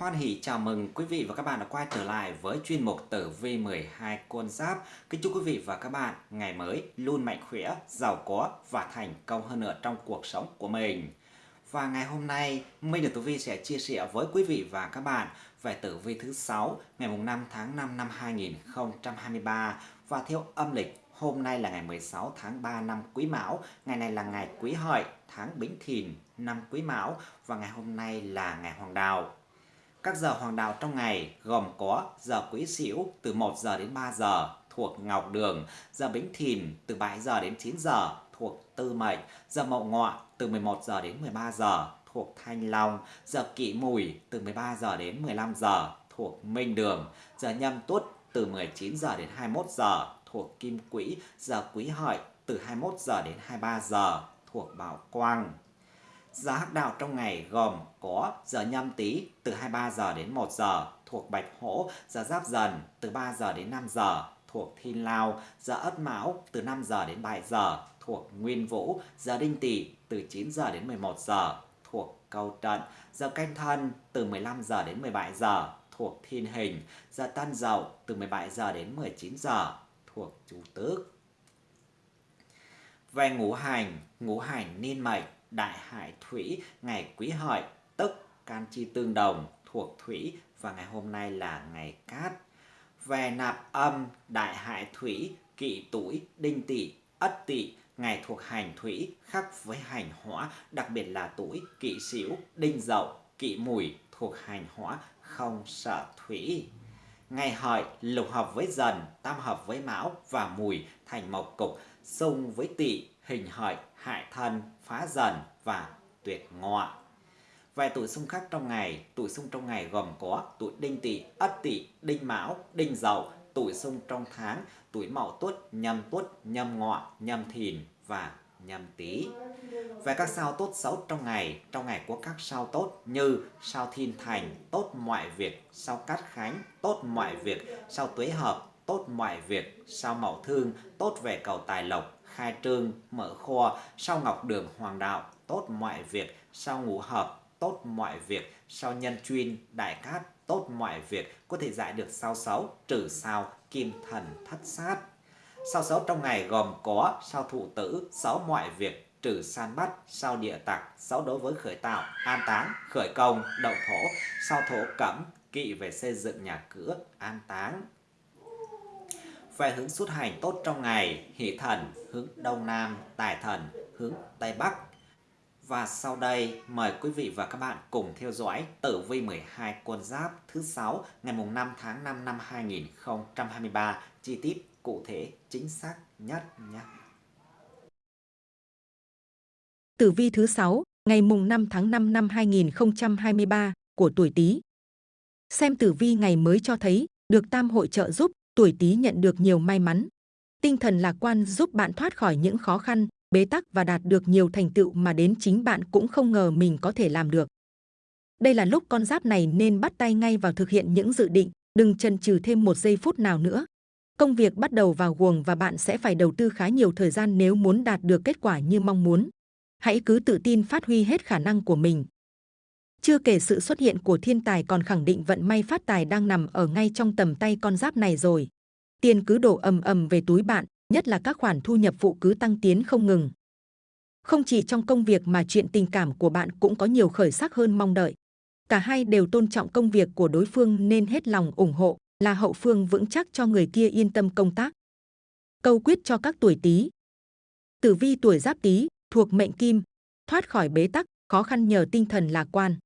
Hoan hỷ chào mừng quý vị và các bạn đã quay trở lại với chuyên mục tử vi 12 con giáp. Kính chúc quý vị và các bạn ngày mới luôn mạnh khỏe, giàu có và thành công hơn nữa trong cuộc sống của mình. Và ngày hôm nay, Minh được Tử Vi sẽ chia sẻ với quý vị và các bạn về tử vi thứ 6 ngày 5 tháng 5 năm 2023 và theo âm lịch Hôm nay là ngày 16 tháng 3 năm Quý Mão, ngày này là ngày Quý Hợi, tháng Bính Thìn, năm Quý Mão và ngày hôm nay là ngày Hoàng Đạo. Các giờ hoàng đạo trong ngày gồm có giờ Quý Sửu từ 1 giờ đến 3 giờ thuộc Ngọc Đường, giờ Bính Thìn từ 7 giờ đến 9 giờ thuộc Tư Mệnh, giờ Mậu Ngọ từ 11 giờ đến 13 giờ thuộc Thanh Long, giờ Kỷ Mùi từ 13 giờ đến 15 giờ thuộc Minh Đường, giờ Nhâm Tuất từ 19 giờ đến 21 giờ thuộc Kim Quỹ, giờ Quý Hợi từ 21 giờ đến 23 giờ thuộc Bảo Quang. Giờ hắc đạo trong ngày gồm có giờ nhâm tý từ 23 giờ đến 1 giờ thuộc Bạch Hổ, giờ giáp dần từ 3 giờ đến 5 giờ thuộc Thiên Lao, giờ Ất Mão từ 5 giờ đến 7 giờ thuộc Nguyên Vũ, giờ Đinh Tỵ từ 9 giờ đến 11 giờ thuộc Câu Trận, giờ Canh Thân từ 15 giờ đến 17 giờ thuộc Thiên Hình, giờ Tân Dậu từ 17 giờ đến 19 giờ thuộc Chủ Tước. Về ngũ hành, ngũ hành niên mệnh đại hải thủy, ngày quý hợi, tức can chi tương đồng, thuộc thủy, và ngày hôm nay là ngày cát. Về nạp âm, đại hải thủy, kỵ tuổi, đinh tỵ, ất tỵ, ngày thuộc hành thủy khác với hành hỏa, đặc biệt là tuổi, kỵ sửu, đinh dậu, kỵ mùi, thuộc hành hỏa, không sợ thủy. Ngày hợi, lục hợp với dần, tam hợp với mão và mùi, thành mộc cục, xung với tỵ hình hợi hại thân phá dần và tuyệt ngọ. Vài tuổi xung khắc trong ngày, tuổi xung trong ngày gồm có tuổi đinh tỵ, ất tỵ, đinh mão, đinh dậu, tuổi xung trong tháng, tuổi mậu tuất, nhâm tuất, nhâm ngọ, nhâm thìn và nhâm tý. Về các sao tốt xấu trong ngày, trong ngày có các sao tốt như sao thiên thành, tốt mọi việc, sao cát khánh, tốt mọi việc, sao tuế hợp, tốt mọi việc, sao mậu thương, tốt về cầu tài lộc, khai trương, mở kho, sao ngọc đường hoàng đạo, tốt mọi việc, sao ngũ hợp, tốt mọi việc, sao nhân chuyên, đại cát, tốt mọi việc, có thể giải được sao xấu, trừ sao, kim thần, thất sát. Sao xấu trong ngày gồm có sao thụ tử, xấu mọi việc, trừ san bắt, sao địa tặc, xấu đối với khởi tạo, an táng, khởi công, động thổ, sao thổ cẩm, kỵ về xây dựng nhà cửa, an táng về hướng xuất hành tốt trong ngày, hỷ thần hướng đông nam, tài thần hướng tây bắc. Và sau đây mời quý vị và các bạn cùng theo dõi tử vi 12 con giáp thứ 6 ngày mùng 5 tháng 5 năm 2023 chi tiết cụ thể chính xác nhất nhé. Tử vi thứ 6 ngày mùng 5 tháng 5 năm 2023 của tuổi Tý. Xem tử vi ngày mới cho thấy được tam hội trợ giúp tuổi Tý nhận được nhiều may mắn. Tinh thần lạc quan giúp bạn thoát khỏi những khó khăn, bế tắc và đạt được nhiều thành tựu mà đến chính bạn cũng không ngờ mình có thể làm được. Đây là lúc con giáp này nên bắt tay ngay vào thực hiện những dự định, đừng chần chừ thêm một giây phút nào nữa. Công việc bắt đầu vào guồng và bạn sẽ phải đầu tư khá nhiều thời gian nếu muốn đạt được kết quả như mong muốn. Hãy cứ tự tin phát huy hết khả năng của mình. Chưa kể sự xuất hiện của thiên tài còn khẳng định vận may phát tài đang nằm ở ngay trong tầm tay con giáp này rồi. Tiền cứ đổ ầm ầm về túi bạn, nhất là các khoản thu nhập phụ cứ tăng tiến không ngừng. Không chỉ trong công việc mà chuyện tình cảm của bạn cũng có nhiều khởi sắc hơn mong đợi. Cả hai đều tôn trọng công việc của đối phương nên hết lòng ủng hộ, là hậu phương vững chắc cho người kia yên tâm công tác. Câu quyết cho các tuổi Tý. Tử vi tuổi Giáp Tý thuộc mệnh Kim, thoát khỏi bế tắc, khó khăn nhờ tinh thần lạc quan.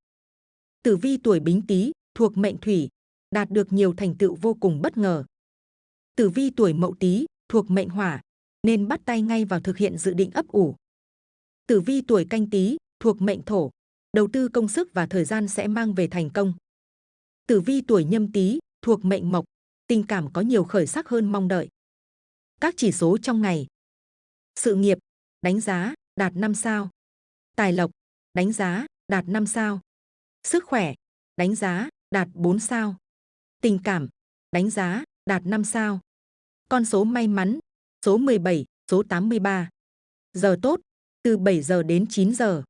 Tử vi tuổi Bính Tý thuộc mệnh Thủy, đạt được nhiều thành tựu vô cùng bất ngờ. Tử vi tuổi Mậu Tý thuộc mệnh Hỏa, nên bắt tay ngay vào thực hiện dự định ấp ủ. Tử vi tuổi Canh Tý thuộc mệnh Thổ, đầu tư công sức và thời gian sẽ mang về thành công. Tử vi tuổi Nhâm Tý thuộc mệnh Mộc, tình cảm có nhiều khởi sắc hơn mong đợi. Các chỉ số trong ngày. Sự nghiệp, đánh giá, đạt 5 sao. Tài lộc, đánh giá, đạt 5 sao. Sức khỏe, đánh giá, đạt 4 sao. Tình cảm, đánh giá, đạt 5 sao. Con số may mắn, số 17, số 83. Giờ tốt, từ 7 giờ đến 9 giờ.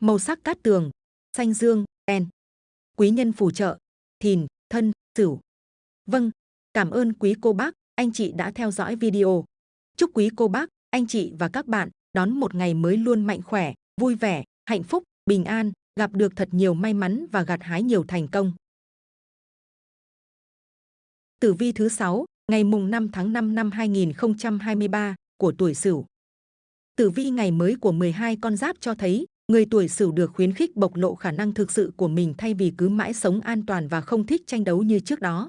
Màu sắc cát tường, xanh dương, đen. quý nhân phù trợ, thìn, thân, sửu. Vâng, cảm ơn quý cô bác, anh chị đã theo dõi video. Chúc quý cô bác, anh chị và các bạn đón một ngày mới luôn mạnh khỏe, vui vẻ, hạnh phúc, bình an, gặp được thật nhiều may mắn và gặt hái nhiều thành công. Tử vi thứ 6, ngày mùng 5 tháng 5 năm 2023 của tuổi Sửu. Tử vi ngày mới của 12 con giáp cho thấy, người tuổi Sửu được khuyến khích bộc lộ khả năng thực sự của mình thay vì cứ mãi sống an toàn và không thích tranh đấu như trước đó.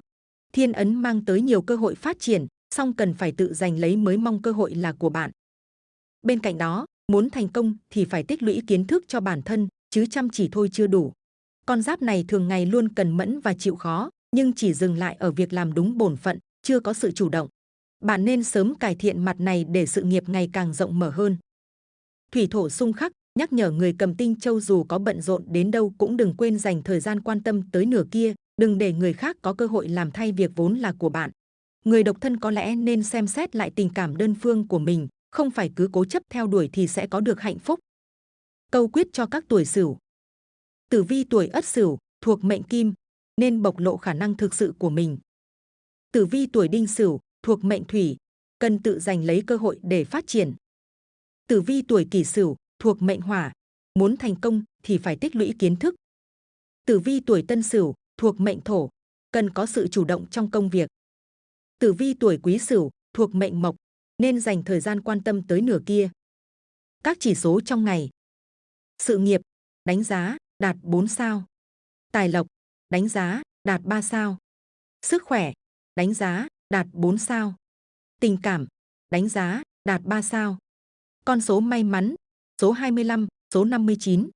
Thiên ấn mang tới nhiều cơ hội phát triển, song cần phải tự giành lấy mới mong cơ hội là của bạn. Bên cạnh đó, muốn thành công thì phải tích lũy kiến thức cho bản thân, chứ chăm chỉ thôi chưa đủ. Con giáp này thường ngày luôn cần mẫn và chịu khó, nhưng chỉ dừng lại ở việc làm đúng bổn phận, chưa có sự chủ động. Bạn nên sớm cải thiện mặt này để sự nghiệp ngày càng rộng mở hơn. Thủy thổ xung khắc, nhắc nhở người cầm tinh châu dù có bận rộn đến đâu cũng đừng quên dành thời gian quan tâm tới nửa kia, đừng để người khác có cơ hội làm thay việc vốn là của bạn. Người độc thân có lẽ nên xem xét lại tình cảm đơn phương của mình, không phải cứ cố chấp theo đuổi thì sẽ có được hạnh phúc. Câu quyết cho các tuổi Sửu. Tử vi tuổi Ất Sửu thuộc mệnh Kim, nên bộc lộ khả năng thực sự của mình. Tử vi tuổi Đinh Sửu thuộc mệnh Thủy, cần tự giành lấy cơ hội để phát triển. Tử vi tuổi Kỷ Sửu thuộc mệnh Hỏa, muốn thành công thì phải tích lũy kiến thức. Tử vi tuổi Tân Sửu thuộc mệnh Thổ, cần có sự chủ động trong công việc. Tử vi tuổi Quý Sửu thuộc mệnh Mộc, nên dành thời gian quan tâm tới nửa kia. Các chỉ số trong ngày. Sự nghiệp, đánh giá, đạt 4 sao. Tài lộc, đánh giá, đạt 3 sao. Sức khỏe, đánh giá, đạt 4 sao. Tình cảm, đánh giá, đạt 3 sao. Con số may mắn, số 25, số 59.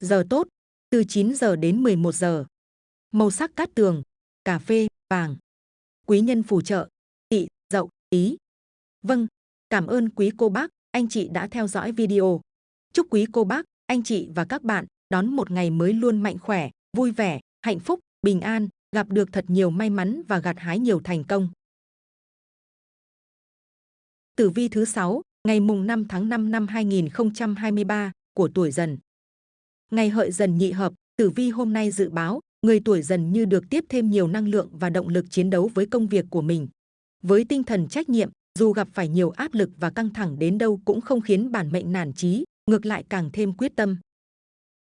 Giờ tốt, từ 9 giờ đến 11 giờ. Màu sắc cát tường, cà phê, vàng. Quý nhân phù trợ, tị, dậu, tí. Vâng, cảm ơn quý cô bác, anh chị đã theo dõi video. Chúc quý cô bác, anh chị và các bạn đón một ngày mới luôn mạnh khỏe, vui vẻ, hạnh phúc, bình an, gặp được thật nhiều may mắn và gặt hái nhiều thành công. Tử vi thứ 6, ngày mùng 5 tháng 5 năm 2023 của tuổi dần. Ngày hợi dần nhị hợp, tử vi hôm nay dự báo, người tuổi dần như được tiếp thêm nhiều năng lượng và động lực chiến đấu với công việc của mình. Với tinh thần trách nhiệm, dù gặp phải nhiều áp lực và căng thẳng đến đâu cũng không khiến bản mệnh nản chí, ngược lại càng thêm quyết tâm.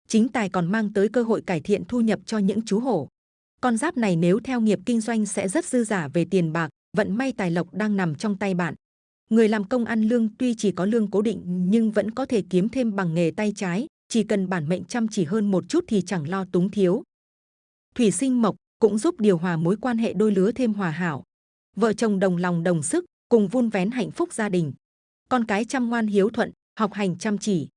Chính tài còn mang tới cơ hội cải thiện thu nhập cho những chú hổ. Con giáp này nếu theo nghiệp kinh doanh sẽ rất dư giả về tiền bạc, vận may tài lộc đang nằm trong tay bạn. Người làm công ăn lương tuy chỉ có lương cố định nhưng vẫn có thể kiếm thêm bằng nghề tay trái, chỉ cần bản mệnh chăm chỉ hơn một chút thì chẳng lo túng thiếu. Thủy sinh mộc cũng giúp điều hòa mối quan hệ đôi lứa thêm hòa hảo. Vợ chồng đồng lòng đồng sức, cùng vun vén hạnh phúc gia đình. Con cái chăm ngoan hiếu thuận, học hành chăm chỉ.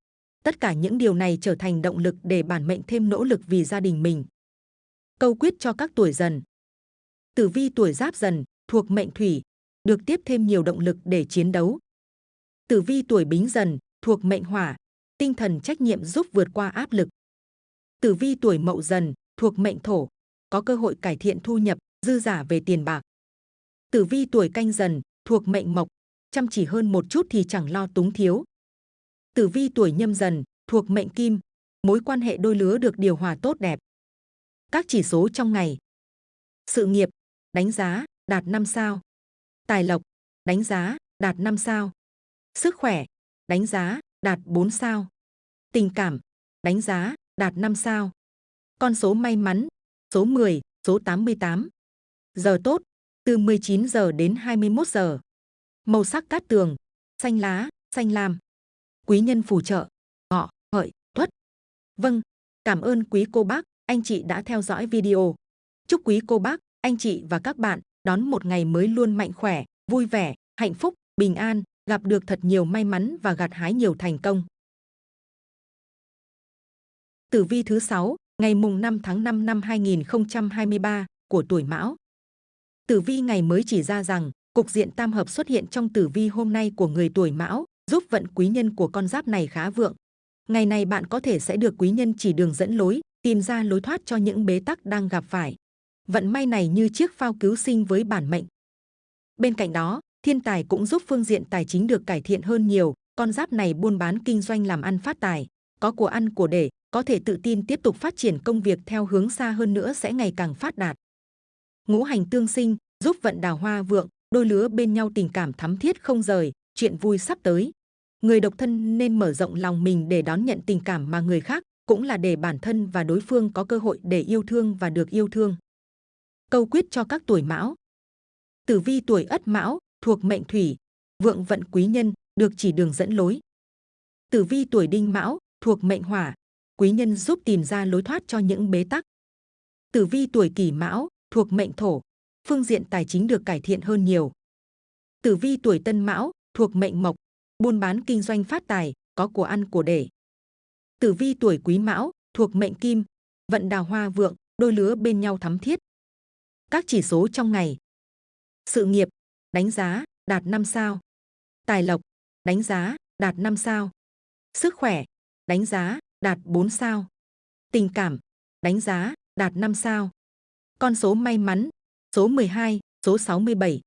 Tất cả những điều này trở thành động lực để bản mệnh thêm nỗ lực vì gia đình mình. Câu quyết cho các tuổi dần. Tử vi tuổi giáp dần, thuộc mệnh thủy, được tiếp thêm nhiều động lực để chiến đấu. Tử vi tuổi bính dần, thuộc mệnh hỏa, tinh thần trách nhiệm giúp vượt qua áp lực. Tử vi tuổi mậu dần, thuộc mệnh thổ, có cơ hội cải thiện thu nhập, dư giả về tiền bạc. Tử vi tuổi canh dần, thuộc mệnh mộc, chăm chỉ hơn một chút thì chẳng lo túng thiếu. Tử vi tuổi nhâm dần, thuộc mệnh kim, mối quan hệ đôi lứa được điều hòa tốt đẹp. Các chỉ số trong ngày. Sự nghiệp, đánh giá, đạt 5 sao. Tài lộc, đánh giá, đạt 5 sao. Sức khỏe, đánh giá, đạt 4 sao. Tình cảm, đánh giá, đạt 5 sao. Con số may mắn, số 10, số 88. Giờ tốt, từ 19 giờ đến 21 giờ. Màu sắc cát tường, xanh lá, xanh lam. Quý nhân phù trợ, ngọ, hợi, tuất. Vâng, cảm ơn quý cô bác, anh chị đã theo dõi video. Chúc quý cô bác, anh chị và các bạn đón một ngày mới luôn mạnh khỏe, vui vẻ, hạnh phúc, bình an, gặp được thật nhiều may mắn và gặt hái nhiều thành công. Tử vi thứ 6, ngày mùng 5 tháng 5 năm 2023 của tuổi Mão. Tử vi ngày mới chỉ ra rằng, cục diện tam hợp xuất hiện trong tử vi hôm nay của người tuổi Mão, giúp vận quý nhân của con giáp này khá vượng. Ngày này bạn có thể sẽ được quý nhân chỉ đường dẫn lối, tìm ra lối thoát cho những bế tắc đang gặp phải. Vận may này như chiếc phao cứu sinh với bản mệnh. Bên cạnh đó, thiên tài cũng giúp phương diện tài chính được cải thiện hơn nhiều. Con giáp này buôn bán kinh doanh làm ăn phát tài, có của ăn của để, có thể tự tin tiếp tục phát triển công việc theo hướng xa hơn nữa sẽ ngày càng phát đạt. Ngũ hành tương sinh, giúp vận đào hoa vượng, đôi lứa bên nhau tình cảm thắm thiết không rời, chuyện vui sắp tới. Người độc thân nên mở rộng lòng mình để đón nhận tình cảm mà người khác, cũng là để bản thân và đối phương có cơ hội để yêu thương và được yêu thương. Câu quyết cho các tuổi mão. Tử vi tuổi ất mão, thuộc mệnh thủy, vượng vận quý nhân, được chỉ đường dẫn lối. Tử vi tuổi đinh mão, thuộc mệnh hỏa, quý nhân giúp tìm ra lối thoát cho những bế tắc. Tử vi tuổi kỷ mão, thuộc mệnh thổ, phương diện tài chính được cải thiện hơn nhiều. Tử vi tuổi tân mão, thuộc mệnh mộc, buôn bán kinh doanh phát tài, có của ăn của để. Tử vi tuổi quý mão, thuộc mệnh kim, vận đào hoa vượng, đôi lứa bên nhau thắm thiết. Các chỉ số trong ngày. Sự nghiệp, đánh giá, đạt 5 sao. Tài lộc, đánh giá, đạt 5 sao. Sức khỏe, đánh giá, đạt 4 sao. Tình cảm, đánh giá, đạt 5 sao. Con số may mắn, số 12, số 67.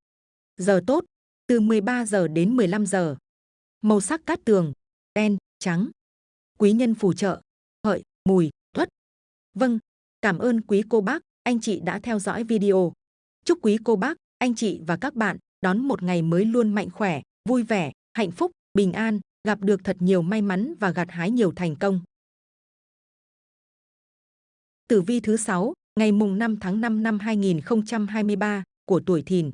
Giờ tốt, từ 13 giờ đến 15 giờ. Màu sắc cát tường, đen, trắng. Quý nhân phù trợ, hợi, mùi, tuất. Vâng, cảm ơn quý cô bác, anh chị đã theo dõi video. Chúc quý cô bác, anh chị và các bạn đón một ngày mới luôn mạnh khỏe, vui vẻ, hạnh phúc, bình an, gặp được thật nhiều may mắn và gặt hái nhiều thành công. Tử vi thứ 6, ngày mùng 5 tháng 5 năm 2023 của tuổi Thìn.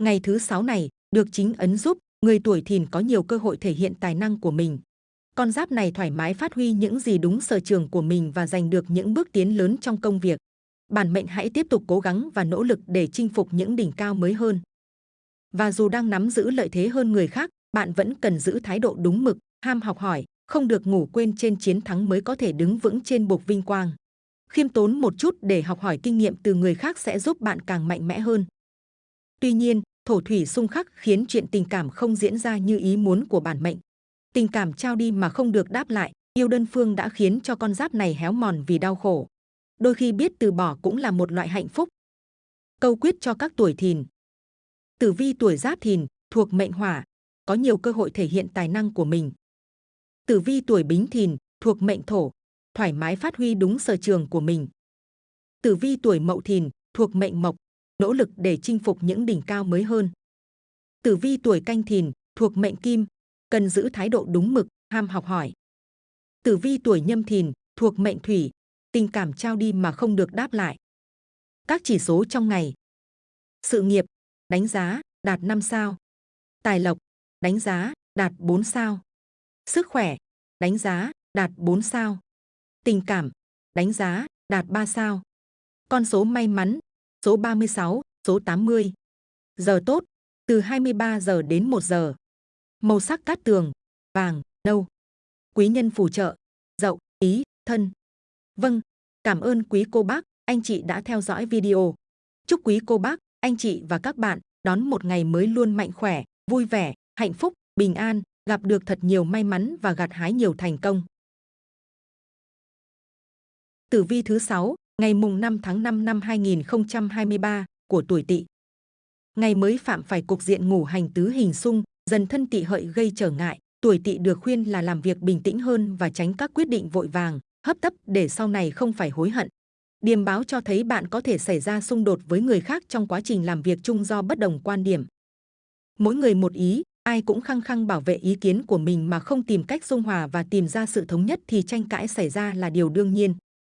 Ngày thứ 6 này được chính ấn giúp người tuổi Thìn có nhiều cơ hội thể hiện tài năng của mình. Con giáp này thoải mái phát huy những gì đúng sở trường của mình và giành được những bước tiến lớn trong công việc. Bản mệnh hãy tiếp tục cố gắng và nỗ lực để chinh phục những đỉnh cao mới hơn. Và dù đang nắm giữ lợi thế hơn người khác, bạn vẫn cần giữ thái độ đúng mực, ham học hỏi, không được ngủ quên trên chiến thắng mới có thể đứng vững trên bục vinh quang. Khiêm tốn một chút để học hỏi kinh nghiệm từ người khác sẽ giúp bạn càng mạnh mẽ hơn. Tuy nhiên, thổ thủy xung khắc khiến chuyện tình cảm không diễn ra như ý muốn của bản mệnh. Tình cảm trao đi mà không được đáp lại, yêu đơn phương đã khiến cho con giáp này héo mòn vì đau khổ. Đôi khi biết từ bỏ cũng là một loại hạnh phúc. Câu quyết cho các tuổi thìn. Tử vi tuổi giáp thìn, thuộc mệnh hỏa, có nhiều cơ hội thể hiện tài năng của mình. Tử vi tuổi bính thìn, thuộc mệnh thổ, thoải mái phát huy đúng sở trường của mình. Tử vi tuổi mậu thìn, thuộc mệnh mộc, nỗ lực để chinh phục những đỉnh cao mới hơn. Tử vi tuổi canh thìn, thuộc mệnh kim, cần giữ thái độ đúng mực, ham học hỏi. Tử vi tuổi nhâm thìn, thuộc mệnh thủy, tình cảm trao đi mà không được đáp lại. Các chỉ số trong ngày. Sự nghiệp, đánh giá, đạt 5 sao. Tài lộc, đánh giá, đạt 4 sao. Sức khỏe, đánh giá, đạt 4 sao. Tình cảm, đánh giá, đạt 3 sao. Con số may mắn, số 36, số 80. Giờ tốt, từ 23 giờ đến 1 giờ. Màu sắc cát tường, vàng, nâu. Quý nhân phù trợ, dậu, ý, thân. Vâng, cảm ơn quý cô bác, anh chị đã theo dõi video. Chúc quý cô bác, anh chị và các bạn đón một ngày mới luôn mạnh khỏe, vui vẻ, hạnh phúc, bình an, gặp được thật nhiều may mắn và gặt hái nhiều thành công. Tử vi thứ 6, ngày mùng 5 tháng 5 năm 2023 của tuổi Tỵ. Ngày mới phạm phải cục diện ngủ hành tứ hình xung, dần thân Tỵ hợi gây trở ngại, tuổi Tỵ được khuyên là làm việc bình tĩnh hơn và tránh các quyết định vội vàng, hấp tấp để sau này không phải hối hận. Điềm báo cho thấy bạn có thể xảy ra xung đột với người khác trong quá trình làm việc chung do bất đồng quan điểm. Mỗi người một ý, ai cũng khăng khăng bảo vệ ý kiến của mình mà không tìm cách dung hòa và tìm ra sự thống nhất thì tranh cãi xảy ra là điều đương nhiên.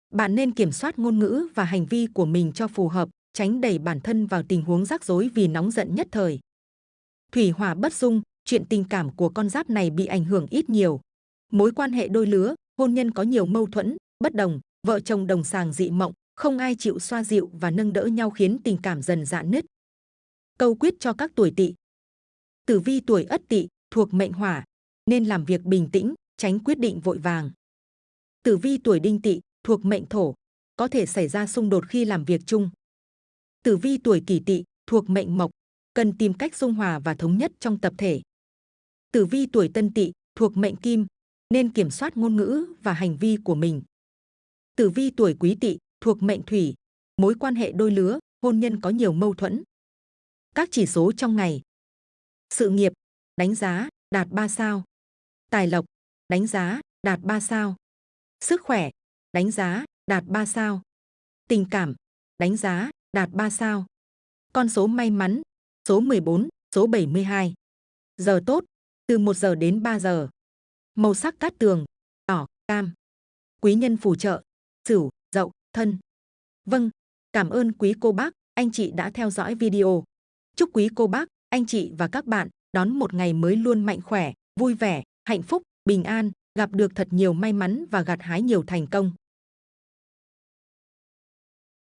Bạn nên kiểm soát ngôn ngữ và hành vi của mình cho phù hợp, tránh đẩy bản thân vào tình huống rắc rối vì nóng giận nhất thời. Thủy hỏa bất dung, chuyện tình cảm của con giáp này bị ảnh hưởng ít nhiều. Mối quan hệ đôi lứa, hôn nhân có nhiều mâu thuẫn, bất đồng, vợ chồng đồng sàng dị mộng, không ai chịu xoa dịu và nâng đỡ nhau khiến tình cảm dần dạn nứt. Câu quyết cho các tuổi tỵ. Tử vi tuổi ất tỵ thuộc mệnh hỏa, nên làm việc bình tĩnh, tránh quyết định vội vàng. Tử vi tuổi đinh tỵ thuộc mệnh thổ, có thể xảy ra xung đột khi làm việc chung. Tử vi tuổi kỷ tỵ thuộc mệnh mộc, cần tìm cách dung hòa và thống nhất trong tập thể. Tử vi tuổi tân tỵ thuộc mệnh kim, nên kiểm soát ngôn ngữ và hành vi của mình. Tử vi tuổi quý tỵ thuộc mệnh thủy, mối quan hệ đôi lứa, hôn nhân có nhiều mâu thuẫn. Các chỉ số trong ngày. Sự nghiệp, đánh giá, đạt 3 sao. Tài lộc, đánh giá, đạt 3 sao. Sức khỏe, đánh giá, đạt 3 sao. Tình cảm, đánh giá, đạt 3 sao. Con số may mắn, số 14, số 72. Giờ tốt, từ 1 giờ đến 3 giờ. Màu sắc cát tường, đỏ, cam. Quý nhân phù trợ, sửu, dậu, thân. Vâng, cảm ơn quý cô bác, anh chị đã theo dõi video. Chúc quý cô bác, anh chị và các bạn đón một ngày mới luôn mạnh khỏe, vui vẻ, hạnh phúc, bình an, gặp được thật nhiều may mắn và gặt hái nhiều thành công.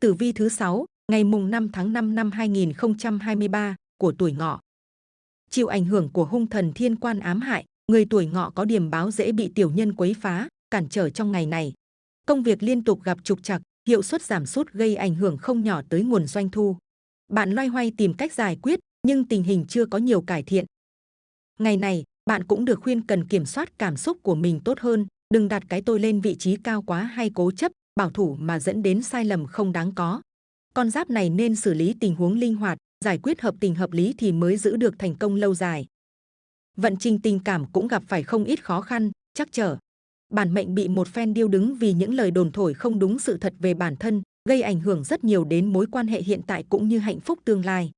Tử vi thứ 6, ngày mùng 5 tháng 5 năm 2023 của tuổi ngọ. Chịu ảnh hưởng của hung thần thiên quan ám hại, người tuổi ngọ có điểm báo dễ bị tiểu nhân quấy phá, cản trở trong ngày này. Công việc liên tục gặp trục trặc, hiệu suất giảm sút gây ảnh hưởng không nhỏ tới nguồn doanh thu. Bạn loay hoay tìm cách giải quyết, nhưng tình hình chưa có nhiều cải thiện. Ngày này, bạn cũng được khuyên cần kiểm soát cảm xúc của mình tốt hơn, đừng đặt cái tôi lên vị trí cao quá hay cố chấp, bảo thủ mà dẫn đến sai lầm không đáng có. Con giáp này nên xử lý tình huống linh hoạt, giải quyết hợp tình hợp lý thì mới giữ được thành công lâu dài. Vận trình tình cảm cũng gặp phải không ít khó khăn, chắc trở. Bản mệnh bị một phen điêu đứng vì những lời đồn thổi không đúng sự thật về bản thân, gây ảnh hưởng rất nhiều đến mối quan hệ hiện tại cũng như hạnh phúc tương lai.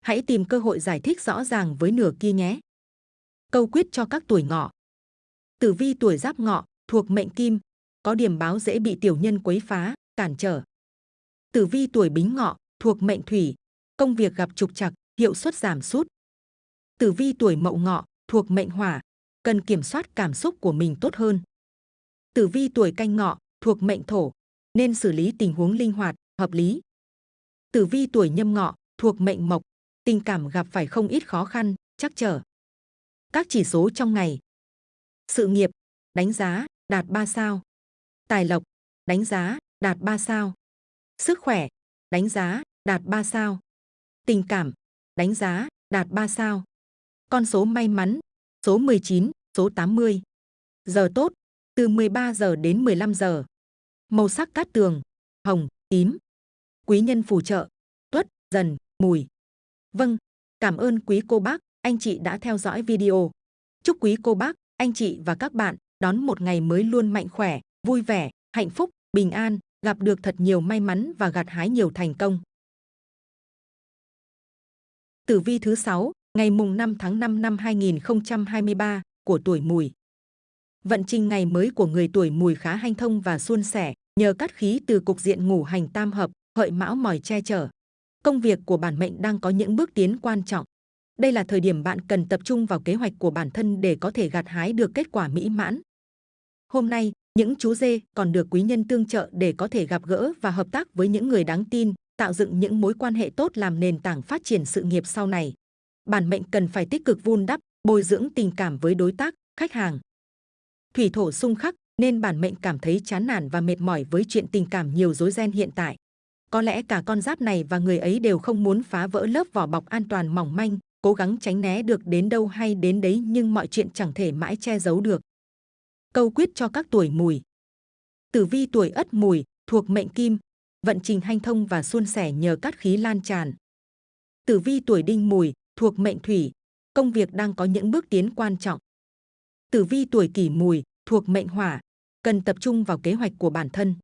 Hãy tìm cơ hội giải thích rõ ràng với nửa kia nhé. Câu quyết cho các tuổi ngọ. Tử vi tuổi giáp ngọ, thuộc mệnh kim, có điểm báo dễ bị tiểu nhân quấy phá, cản trở. Tử vi tuổi bính ngọ, thuộc mệnh thủy, công việc gặp trục trặc, hiệu suất giảm sút. Tử vi tuổi mậu ngọ, thuộc mệnh hỏa, cần kiểm soát cảm xúc của mình tốt hơn. Tử vi tuổi canh ngọ, thuộc mệnh thổ, nên xử lý tình huống linh hoạt, hợp lý. Tử vi tuổi nhâm ngọ, thuộc mệnh mộc, tình cảm gặp phải không ít khó khăn, chắc trở. Các chỉ số trong ngày. Sự nghiệp, đánh giá, đạt 3 sao. Tài lộc, đánh giá, đạt 3 sao. Sức khỏe, đánh giá, đạt 3 sao. Tình cảm, đánh giá, đạt 3 sao. Con số may mắn, số 19, số 80. Giờ tốt, từ 13 giờ đến 15 giờ. Màu sắc cát tường, hồng, tím. Quý nhân phù trợ, tuất, dần, mùi. Vâng, cảm ơn quý cô bác, anh chị đã theo dõi video. Chúc quý cô bác, anh chị và các bạn đón một ngày mới luôn mạnh khỏe, vui vẻ, hạnh phúc, bình an, gặp được thật nhiều may mắn và gặt hái nhiều thành công. Tử vi thứ 6, ngày mùng 5 tháng 5 năm 2023 của tuổi Mùi. Vận trình ngày mới của người tuổi Mùi khá hanh thông và suôn sẻ, nhờ cát khí từ cục diện ngủ hành tam hợp, hợi mão mỏi che chở. Công việc của bản mệnh đang có những bước tiến quan trọng. Đây là thời điểm bạn cần tập trung vào kế hoạch của bản thân để có thể gặt hái được kết quả mỹ mãn. Hôm nay, những chú dê còn được quý nhân tương trợ để có thể gặp gỡ và hợp tác với những người đáng tin, tạo dựng những mối quan hệ tốt làm nền tảng phát triển sự nghiệp sau này. Bản mệnh cần phải tích cực vun đắp, bồi dưỡng tình cảm với đối tác, khách hàng. Thủy thổ xung khắc nên bản mệnh cảm thấy chán nản và mệt mỏi với chuyện tình cảm nhiều rối ren hiện tại. Có lẽ cả con giáp này và người ấy đều không muốn phá vỡ lớp vỏ bọc an toàn mỏng manh, cố gắng tránh né được đến đâu hay đến đấy nhưng mọi chuyện chẳng thể mãi che giấu được. Câu quyết cho các tuổi mùi. Tử vi tuổi ất mùi, thuộc mệnh kim, vận trình hanh thông và suôn sẻ nhờ cát khí lan tràn. Tử vi tuổi đinh mùi, thuộc mệnh thủy, công việc đang có những bước tiến quan trọng. Tử vi tuổi kỷ mùi, thuộc mệnh hỏa, cần tập trung vào kế hoạch của bản thân.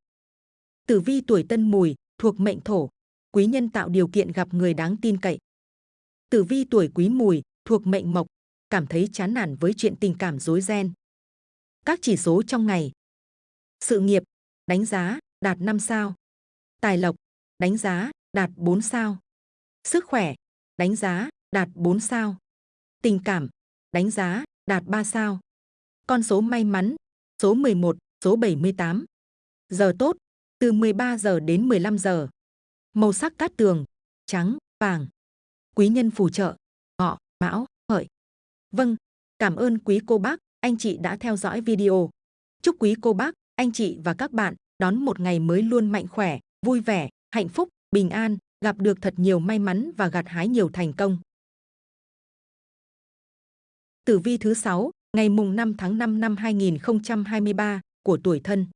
Tử vi tuổi tân mùi, thuộc mệnh thổ, quý nhân tạo điều kiện gặp người đáng tin cậy. Tử vi tuổi quý mùi, thuộc mệnh mộc, cảm thấy chán nản với chuyện tình cảm rối ren. Các chỉ số trong ngày. Sự nghiệp, đánh giá, đạt 5 sao. Tài lộc, đánh giá, đạt 4 sao. Sức khỏe, đánh giá, đạt 4 sao. Tình cảm, đánh giá, đạt 3 sao. Con số may mắn, số 11, số 78. Giờ tốt, từ 13 giờ đến 15 giờ. Màu sắc cát tường, trắng, vàng. Quý nhân phù trợ, ngọ, mão, hợi. Vâng, cảm ơn quý cô bác, anh chị đã theo dõi video. Chúc quý cô bác, anh chị và các bạn đón một ngày mới luôn mạnh khỏe, vui vẻ, hạnh phúc, bình an, gặp được thật nhiều may mắn và gặt hái nhiều thành công. Tử vi thứ 6, ngày mùng 5 tháng 5 năm 2023 của tuổi thân.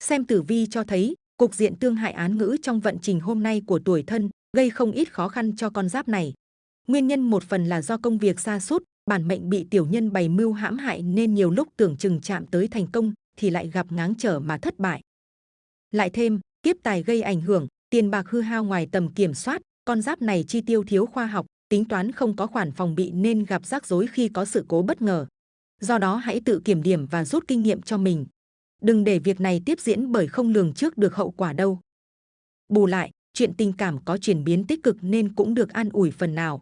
Xem tử vi cho thấy, cục diện tương hại án ngữ trong vận trình hôm nay của tuổi thân gây không ít khó khăn cho con giáp này. Nguyên nhân một phần là do công việc xa sút bản mệnh bị tiểu nhân bày mưu hãm hại nên nhiều lúc tưởng chừng chạm tới thành công thì lại gặp ngáng trở mà thất bại. Lại thêm, kiếp tài gây ảnh hưởng, tiền bạc hư hao ngoài tầm kiểm soát, con giáp này chi tiêu thiếu khoa học, tính toán không có khoản phòng bị nên gặp rắc rối khi có sự cố bất ngờ. Do đó hãy tự kiểm điểm và rút kinh nghiệm cho mình. Đừng để việc này tiếp diễn bởi không lường trước được hậu quả đâu. Bù lại, chuyện tình cảm có chuyển biến tích cực nên cũng được an ủi phần nào.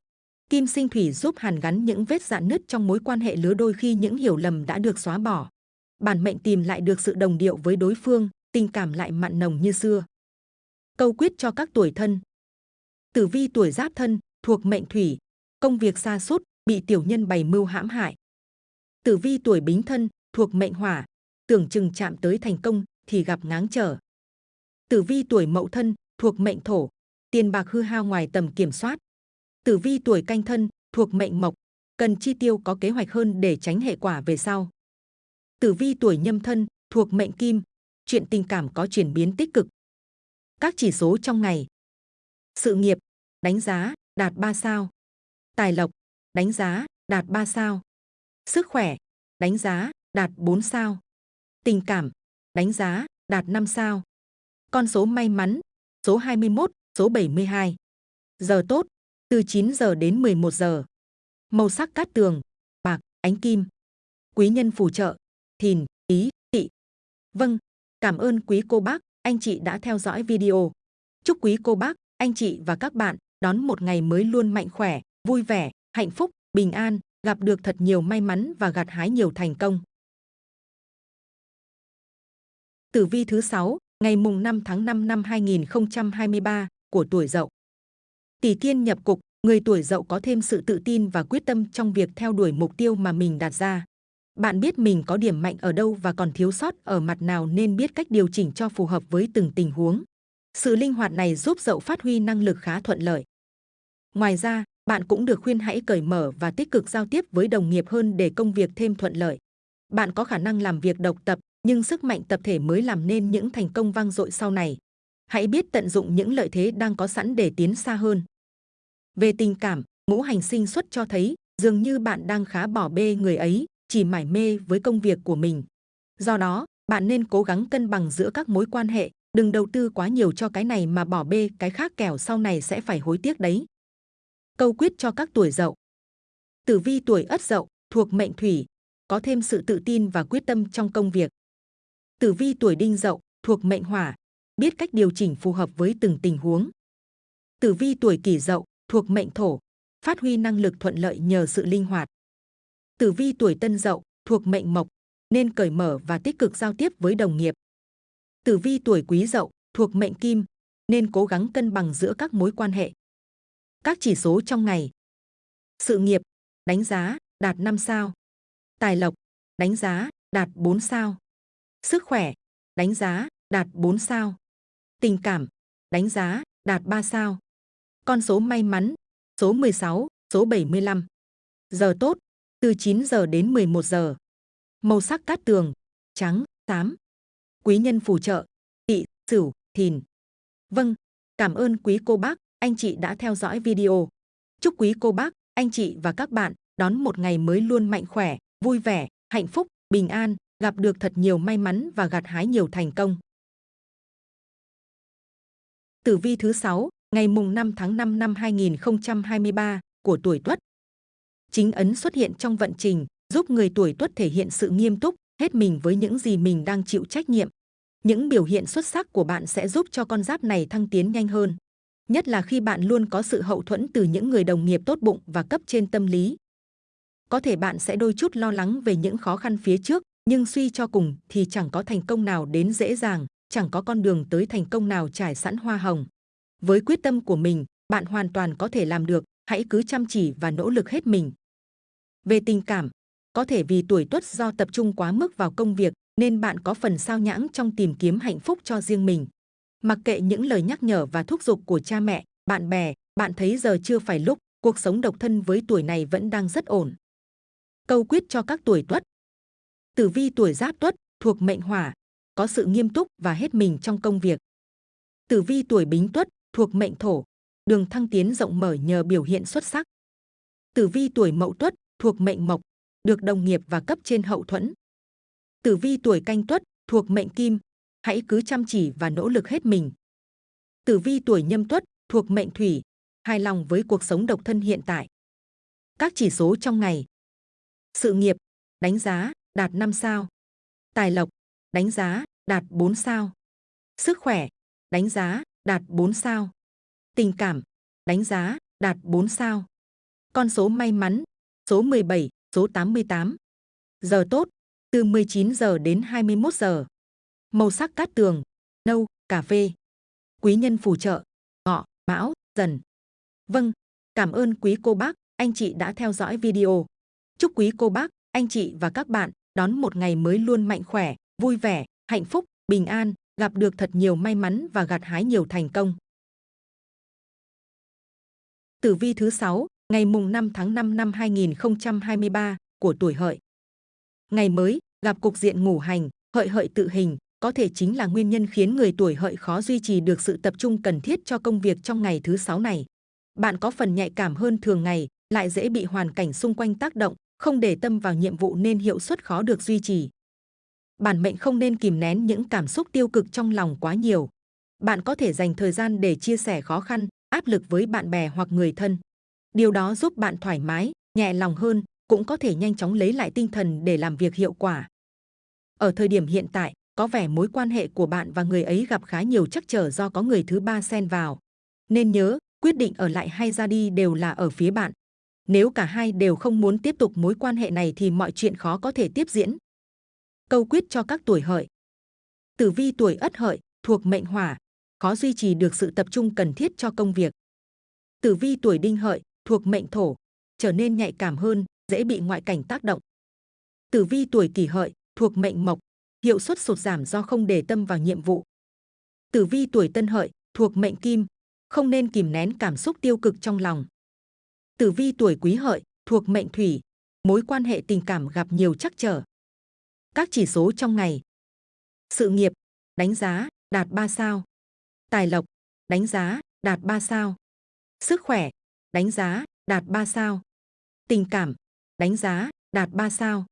Kim sinh thủy giúp hàn gắn những vết dạn nứt trong mối quan hệ lứa đôi khi những hiểu lầm đã được xóa bỏ. Bản mệnh tìm lại được sự đồng điệu với đối phương, tình cảm lại mặn nồng như xưa. Câu quyết cho các tuổi thân. Tử vi tuổi giáp thân, thuộc mệnh thủy, công việc xa sút bị tiểu nhân bày mưu hãm hại. Tử vi tuổi bính thân, thuộc mệnh hỏa, tưởng chừng chạm tới thành công thì gặp ngáng trở. Tử vi tuổi mậu thân, thuộc mệnh thổ, tiền bạc hư hao ngoài tầm kiểm soát. Tử vi tuổi canh thân, thuộc mệnh mộc, cần chi tiêu có kế hoạch hơn để tránh hệ quả về sau. Tử vi tuổi nhâm thân, thuộc mệnh kim, chuyện tình cảm có chuyển biến tích cực. Các chỉ số trong ngày. Sự nghiệp, đánh giá, đạt 3 sao. Tài lộc, đánh giá, đạt 3 sao. Sức khỏe, đánh giá, đạt 4 sao. Tình cảm, đánh giá, đạt 5 sao. Con số may mắn, số 21, số 72. Giờ tốt, từ 9 giờ đến 11 giờ. Màu sắc cát tường, bạc, ánh kim. Quý nhân phù trợ, thìn, ý, tỵ. Vâng, cảm ơn quý cô bác, anh chị đã theo dõi video. Chúc quý cô bác, anh chị và các bạn đón một ngày mới luôn mạnh khỏe, vui vẻ, hạnh phúc, bình an, gặp được thật nhiều may mắn và gặt hái nhiều thành công. Tử vi thứ 6, ngày mùng 5 tháng 5 năm 2023 của tuổi Dậu. Tỷ thiên nhập cục, người tuổi Dậu có thêm sự tự tin và quyết tâm trong việc theo đuổi mục tiêu mà mình đặt ra. Bạn biết mình có điểm mạnh ở đâu và còn thiếu sót ở mặt nào nên biết cách điều chỉnh cho phù hợp với từng tình huống. Sự linh hoạt này giúp Dậu phát huy năng lực khá thuận lợi. Ngoài ra, bạn cũng được khuyên hãy cởi mở và tích cực giao tiếp với đồng nghiệp hơn để công việc thêm thuận lợi. Bạn có khả năng làm việc độc tập, nhưng sức mạnh tập thể mới làm nên những thành công vang dội sau này. Hãy biết tận dụng những lợi thế đang có sẵn để tiến xa hơn. Về tình cảm, ngũ hành sinh xuất cho thấy dường như bạn đang khá bỏ bê người ấy, chỉ mải mê với công việc của mình. Do đó, bạn nên cố gắng cân bằng giữa các mối quan hệ, đừng đầu tư quá nhiều cho cái này mà bỏ bê cái khác kẻo sau này sẽ phải hối tiếc đấy. Câu quyết cho các tuổi dậu. Tử vi tuổi ất dậu, thuộc mệnh thủy, có thêm sự tự tin và quyết tâm trong công việc. Tử vi tuổi đinh dậu, thuộc mệnh hỏa, biết cách điều chỉnh phù hợp với từng tình huống. Tử vi tuổi kỷ dậu, thuộc mệnh thổ, phát huy năng lực thuận lợi nhờ sự linh hoạt. Tử vi tuổi tân dậu, thuộc mệnh mộc, nên cởi mở và tích cực giao tiếp với đồng nghiệp. Tử vi tuổi quý dậu, thuộc mệnh kim, nên cố gắng cân bằng giữa các mối quan hệ. Các chỉ số trong ngày. Sự nghiệp, đánh giá, đạt 5 sao. Tài lộc, đánh giá, đạt 4 sao. Sức khỏe, đánh giá, đạt 4 sao. Tình cảm, đánh giá, đạt 3 sao. Con số may mắn, số 16, số 75. Giờ tốt, từ 9 giờ đến 11 giờ. Màu sắc cát tường, trắng, xám. Quý nhân phù trợ, tỵ, sửu, thìn. Vâng, cảm ơn quý cô bác, anh chị đã theo dõi video. Chúc quý cô bác, anh chị và các bạn đón một ngày mới luôn mạnh khỏe, vui vẻ, hạnh phúc, bình an, gặp được thật nhiều may mắn và gặt hái nhiều thành công. Tử vi thứ 6, ngày mùng 5 tháng 5 năm 2023 của tuổi Tuất. Chính ấn xuất hiện trong vận trình, giúp người tuổi Tuất thể hiện sự nghiêm túc, hết mình với những gì mình đang chịu trách nhiệm. Những biểu hiện xuất sắc của bạn sẽ giúp cho con giáp này thăng tiến nhanh hơn. Nhất là khi bạn luôn có sự hậu thuẫn từ những người đồng nghiệp tốt bụng và cấp trên tâm lý. Có thể bạn sẽ đôi chút lo lắng về những khó khăn phía trước, nhưng suy cho cùng thì chẳng có thành công nào đến dễ dàng, chẳng có con đường tới thành công nào trải sẵn hoa hồng. Với quyết tâm của mình, bạn hoàn toàn có thể làm được, hãy cứ chăm chỉ và nỗ lực hết mình. Về tình cảm, có thể vì tuổi tuất do tập trung quá mức vào công việc nên bạn có phần sao nhãng trong tìm kiếm hạnh phúc cho riêng mình. Mặc kệ những lời nhắc nhở và thúc giục của cha mẹ, bạn bè, bạn thấy giờ chưa phải lúc, cuộc sống độc thân với tuổi này vẫn đang rất ổn. Câu quyết cho các tuổi tuất. Tử vi tuổi giáp tuất, thuộc mệnh hỏa, có sự nghiêm túc và hết mình trong công việc. Tử vi tuổi bính tuất, thuộc mệnh thổ, đường thăng tiến rộng mở nhờ biểu hiện xuất sắc. Tử vi tuổi mậu tuất, thuộc mệnh mộc, được đồng nghiệp và cấp trên hậu thuẫn. Tử vi tuổi canh tuất thuộc mệnh kim, hãy cứ chăm chỉ và nỗ lực hết mình. Tử vi tuổi nhâm tuất thuộc mệnh thủy, hài lòng với cuộc sống độc thân hiện tại. Các chỉ số trong ngày. Sự nghiệp, đánh giá, đạt 5 sao. Tài lộc, đánh giá, đạt 4 sao. Sức khỏe, đánh giá, đạt 4 sao. Tình cảm, đánh giá, đạt 4 sao. Con số may mắn, số 17, số 88. Giờ tốt, từ 19 giờ đến 21 giờ. Màu sắc cát tường, nâu, cà phê. Quý nhân phù trợ, ngọ, mão, dần. Vâng, cảm ơn quý cô bác, anh chị đã theo dõi video. Chúc quý cô bác, anh chị và các bạn đón một ngày mới luôn mạnh khỏe, vui vẻ, hạnh phúc, bình an, gặp được thật nhiều may mắn và gặt hái nhiều thành công. Tử vi thứ 6, ngày mùng 5 tháng 5 năm 2023 của tuổi hợi. Ngày mới, gặp cục diện ngủ hành, hợi hợi tự hình, có thể chính là nguyên nhân khiến người tuổi hợi khó duy trì được sự tập trung cần thiết cho công việc trong ngày thứ sáu này. Bạn có phần nhạy cảm hơn thường ngày, lại dễ bị hoàn cảnh xung quanh tác động, không để tâm vào nhiệm vụ nên hiệu suất khó được duy trì. Bản mệnh không nên kìm nén những cảm xúc tiêu cực trong lòng quá nhiều. Bạn có thể dành thời gian để chia sẻ khó khăn, áp lực với bạn bè hoặc người thân. Điều đó giúp bạn thoải mái, nhẹ lòng hơn, cũng có thể nhanh chóng lấy lại tinh thần để làm việc hiệu quả. Ở thời điểm hiện tại, có vẻ mối quan hệ của bạn và người ấy gặp khá nhiều trắc trở do có người thứ ba xen vào. Nên nhớ, quyết định ở lại hay ra đi đều là ở phía bạn. Nếu cả hai đều không muốn tiếp tục mối quan hệ này thì mọi chuyện khó có thể tiếp diễn. Câu quyết cho các tuổi hợi. Tử vi tuổi ất hợi, thuộc mệnh hỏa, khó duy trì được sự tập trung cần thiết cho công việc. Tử vi tuổi đinh hợi, thuộc mệnh thổ, trở nên nhạy cảm hơn, dễ bị ngoại cảnh tác động. Tử vi tuổi kỷ hợi, thuộc mệnh mộc, hiệu suất sụt giảm do không để tâm vào nhiệm vụ. Tử vi tuổi tân hợi, thuộc mệnh kim, không nên kìm nén cảm xúc tiêu cực trong lòng. Tử vi tuổi quý hợi, thuộc mệnh thủy, mối quan hệ tình cảm gặp nhiều trắc trở. Các chỉ số trong ngày. Sự nghiệp, đánh giá, đạt 3 sao. Tài lộc, đánh giá, đạt 3 sao. Sức khỏe, đánh giá, đạt 3 sao. Tình cảm, đánh giá, đạt 3 sao.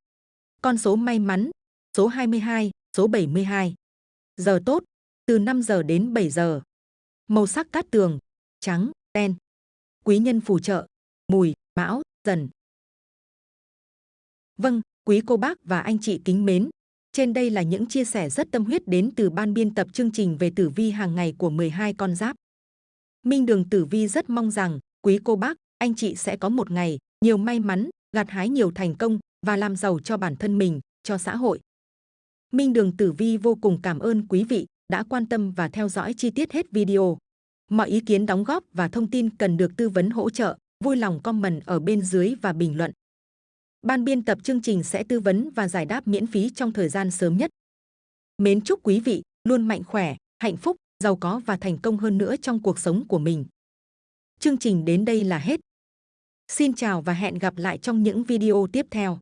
Con số may mắn, số 22, số 72. Giờ tốt, từ 5 giờ đến 7 giờ. Màu sắc cát tường, trắng, đen. Quý nhân phù trợ, mùi, mão, dần. Vâng, quý cô bác và anh chị kính mến. Trên đây là những chia sẻ rất tâm huyết đến từ ban biên tập chương trình về tử vi hàng ngày của 12 con giáp. Minh Đường Tử Vi rất mong rằng quý cô bác, anh chị sẽ có một ngày nhiều may mắn, gặt hái nhiều thành công và làm giàu cho bản thân mình, cho xã hội. Minh Đường Tử Vi vô cùng cảm ơn quý vị đã quan tâm và theo dõi chi tiết hết video. Mọi ý kiến đóng góp và thông tin cần được tư vấn hỗ trợ, vui lòng comment ở bên dưới và bình luận. Ban biên tập chương trình sẽ tư vấn và giải đáp miễn phí trong thời gian sớm nhất. Mến chúc quý vị luôn mạnh khỏe, hạnh phúc, giàu có và thành công hơn nữa trong cuộc sống của mình. Chương trình đến đây là hết. Xin chào và hẹn gặp lại trong những video tiếp theo.